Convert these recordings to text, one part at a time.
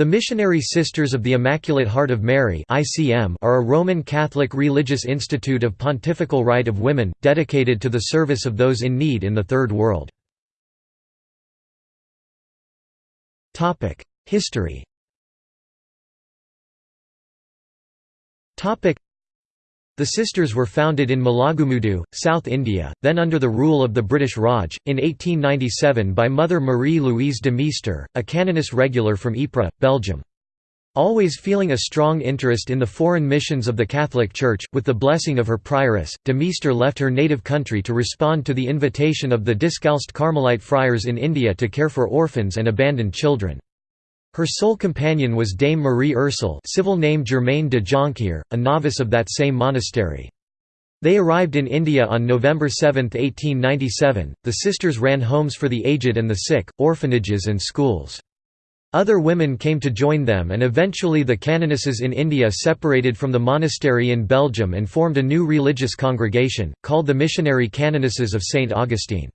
The Missionary Sisters of the Immaculate Heart of Mary are a Roman Catholic religious institute of pontifical right of women, dedicated to the service of those in need in the Third World. History the sisters were founded in Mulagumudu, South India, then under the rule of the British Raj, in 1897 by Mother Marie-Louise de Meester, a canoness regular from Ypres, Belgium. Always feeling a strong interest in the foreign missions of the Catholic Church, with the blessing of her prioress, de Meester left her native country to respond to the invitation of the Discalced Carmelite friars in India to care for orphans and abandoned children. Her sole companion was Dame Marie Ursel civil name Germaine de Jonquière, a novice of that same monastery. They arrived in India on November 7, 1897. The sisters ran homes for the aged and the sick, orphanages and schools. Other women came to join them and eventually the canonesses in India separated from the monastery in Belgium and formed a new religious congregation, called the Missionary Canonesses of St. Augustine.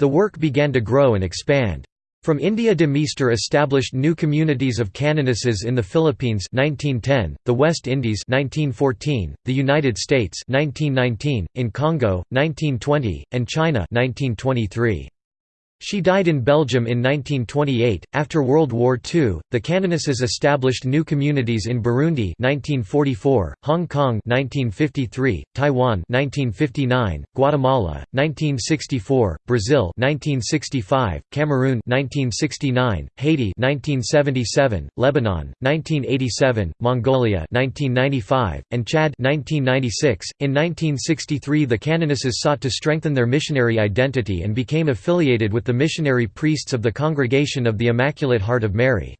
The work began to grow and expand. From India de Meester established new communities of canonesses in the Philippines 1910, the West Indies 1914, the United States 1919, in Congo 1920, and China 1923. She died in Belgium in 1928. After World War II, the canonesses established new communities in Burundi (1944), Hong Kong (1953), Taiwan (1959), Guatemala (1964), Brazil (1965), Cameroon (1969), Haiti (1977), Lebanon (1987), Mongolia (1995), and Chad (1996). In 1963, the canonesses sought to strengthen their missionary identity and became affiliated with the missionary priests of the Congregation of the Immaculate Heart of Mary.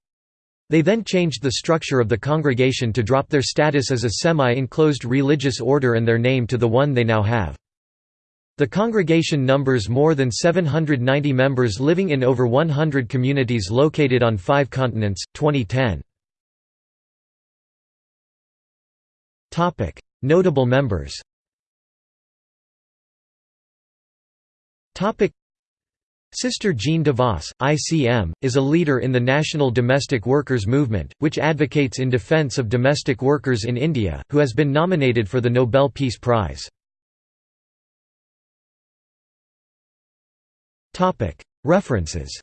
They then changed the structure of the congregation to drop their status as a semi-enclosed religious order and their name to the one they now have. The congregation numbers more than 790 members living in over 100 communities located on five continents. 2010. Notable members Sister Jeanne Devos, ICM, is a leader in the national domestic workers movement, which advocates in defense of domestic workers in India, who has been nominated for the Nobel Peace Prize. References